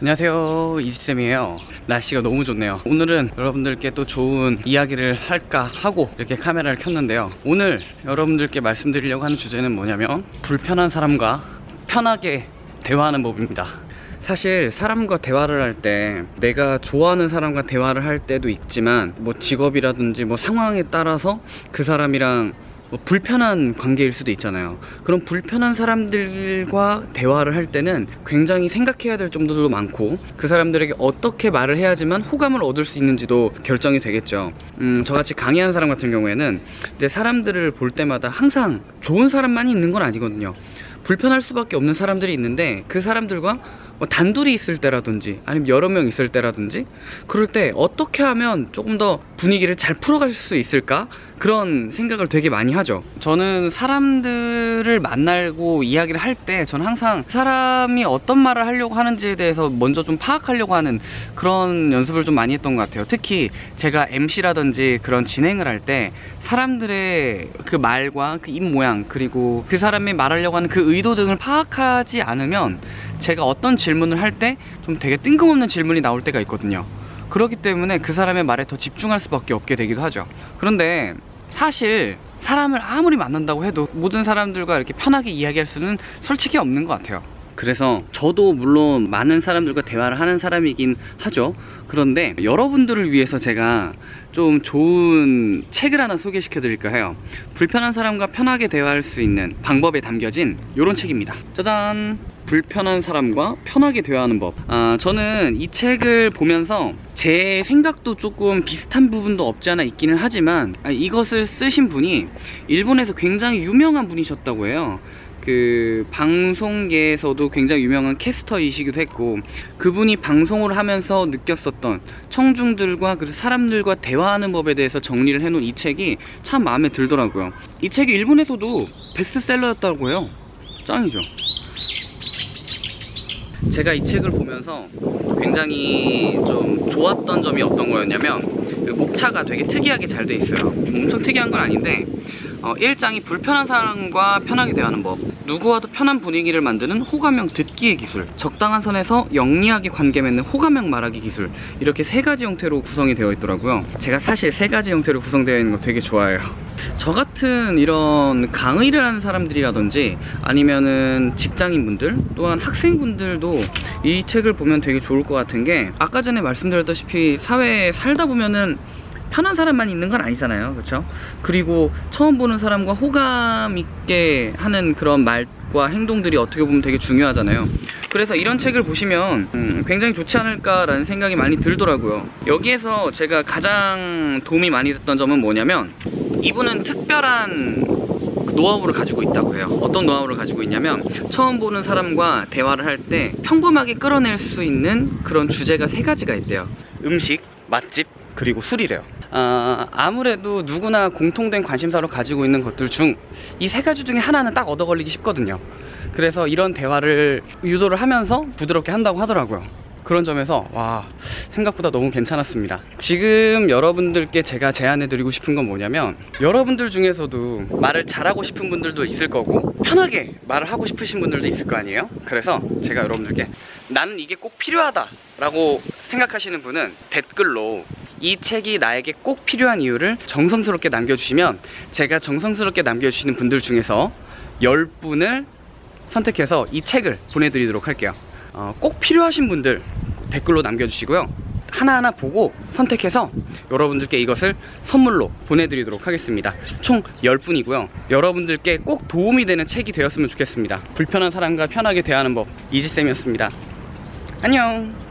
안녕하세요. 이지쌤이에요. 날씨가 너무 좋네요. 오늘은 여러분들께 또 좋은 이야기를 할까 하고 이렇게 카메라를 켰는데요. 오늘 여러분들께 말씀드리려고 하는 주제는 뭐냐면 불편한 사람과 편하게 대화하는 법입니다. 사실 사람과 대화를 할 때 내가 좋아하는 사람과 대화를 할 때도 있지만 뭐 직업이라든지 뭐 상황에 따라서 그 사람이랑 뭐 불편한 관계일 수도 있잖아요. 그런 불편한 사람들과 대화를 할 때는 굉장히 생각해야 될 점들도 많고 그 사람들에게 어떻게 말을 해야지만 호감을 얻을 수 있는지도 결정이 되겠죠. 음, 저같이 강의하는 사람 같은 경우에는 이제 사람들을 볼 때마다 항상 좋은 사람만이 있는 건 아니거든요. 불편할 수밖에 없는 사람들이 있는데 그 사람들과 뭐 단둘이 있을 때라든지 아니면 여러 명 있을 때라든지 그럴 때 어떻게 하면 조금 더 분위기를 잘 풀어갈 수 있을까? 그런 생각을 되게 많이 하죠. 저는 사람들을 만나고 이야기를 할 때 저는 항상 사람이 어떤 말을 하려고 하는지에 대해서 먼저 좀 파악하려고 하는 그런 연습을 좀 많이 했던 것 같아요. 특히 제가 MC라든지 그런 진행을 할 때 사람들의 그 말과 그 입 모양 그리고 그 사람이 말하려고 하는 그 의도 등을 파악하지 않으면 제가 어떤 질문을 할 때 좀 되게 뜬금없는 질문이 나올 때가 있거든요 그렇기 때문에 그 사람의 말에 더 집중할 수밖에 없게 되기도 하죠. 그런데 사실 사람을 아무리 만난다고 해도 모든 사람들과 이렇게 편하게 이야기할 수는 솔직히 없는 것 같아요. 그래서 저도 물론 많은 사람들과 대화를 하는 사람이긴 하죠. 그런데 여러분들을 위해서 제가 좀 좋은 책을 하나 소개시켜 드릴까 해요. 불편한 사람과 편하게 대화할 수 있는 방법에 담겨진 이런 책입니다. 짜잔 불편한 사람과 편하게 대화하는 법. 아, 저는 이 책을 보면서 제 생각도 조금 비슷한 부분도 없지 않아 있기는 하지만 아, 이것을 쓰신 분이 일본에서 굉장히 유명한 분이셨다고 해요. 그 방송계에서도 굉장히 유명한 캐스터이시기도 했고 그분이 방송을 하면서 느꼈었던 청중들과 그리고 사람들과 대화하는 법에 대해서 정리를 해놓은 이 책이 참 마음에 들더라고요. 이 책이 일본에서도 베스트셀러였다고 해요. 짱이죠 제가 이 책을 보면서 굉장히 좀 좋았던 점이 어떤 거였냐면 그 목차가 되게 특이하게 잘 돼 있어요. 엄청 특이한 건 아닌데 어, 1장이 불편한 사람과 편하게 대하는 법 누구와도 편한 분위기를 만드는 호감형 듣기의 기술 적당한 선에서 영리하게 관계 맺는 호감형 말하기 기술 이렇게 세 가지 형태로 구성이 되어 있더라고요. 제가 사실 세 가지 형태로 구성되어 있는 거 되게 좋아해요. 저 같은 이런 강의를 하는 사람들이라든지 아니면은 직장인분들 또한 학생분들도 이 책을 보면 되게 좋을 것 같은 게 아까 전에 말씀드렸다시피 사회에 살다 보면은 편한 사람만 있는 건 아니잖아요. 그렇죠 그리고 처음 보는 사람과 호감 있게 하는 그런 말과 행동들이 어떻게 보면 되게 중요하잖아요. 그래서 이런 책을 보시면 음, 굉장히 좋지 않을까 라는 생각이 많이 들더라고요. 여기에서 제가 가장 도움이 많이 됐던 점은 뭐냐면 이분은 특별한 노하우를 가지고 있다고 해요. 어떤 노하우를 가지고 있냐면 처음 보는 사람과 대화를 할 때 평범하게 끌어낼 수 있는 그런 주제가 세 가지가 있대요. 음식, 맛집, 그리고 술이래요 아, 아무래도 누구나 공통된 관심사로 가지고 있는 것들 중 이 세 가지 중에 하나는 딱 얻어 걸리기 쉽거든요. 그래서 이런 대화를 유도를 하면서 부드럽게 한다고 하더라고요. 그런 점에서 와 생각보다 너무 괜찮았습니다. 지금 여러분들께 제가 제안해 드리고 싶은 건 뭐냐면 여러분들 중에서도 말을 잘하고 싶은 분들도 있을 거고 편하게 말을 하고 싶으신 분들도 있을 거 아니에요? 그래서 제가 여러분들께 나는 이게 꼭 필요하다 라고 생각하시는 분은 댓글로 이 책이 나에게 꼭 필요한 이유를 정성스럽게 남겨주시면 제가 정성스럽게 남겨주시는 분들 중에서 10분을 선택해서 이 책을 보내드리도록 할게요. 어, 꼭 필요하신 분들 댓글로 남겨주시고요. 하나하나 보고 선택해서 여러분들께 이것을 선물로 보내드리도록 하겠습니다. 총 10분이고요. 여러분들께 꼭 도움이 되는 책이 되었으면 좋겠습니다. 불편한 사람과 편하게 대하는 법 이지쌤이었습니다. 안녕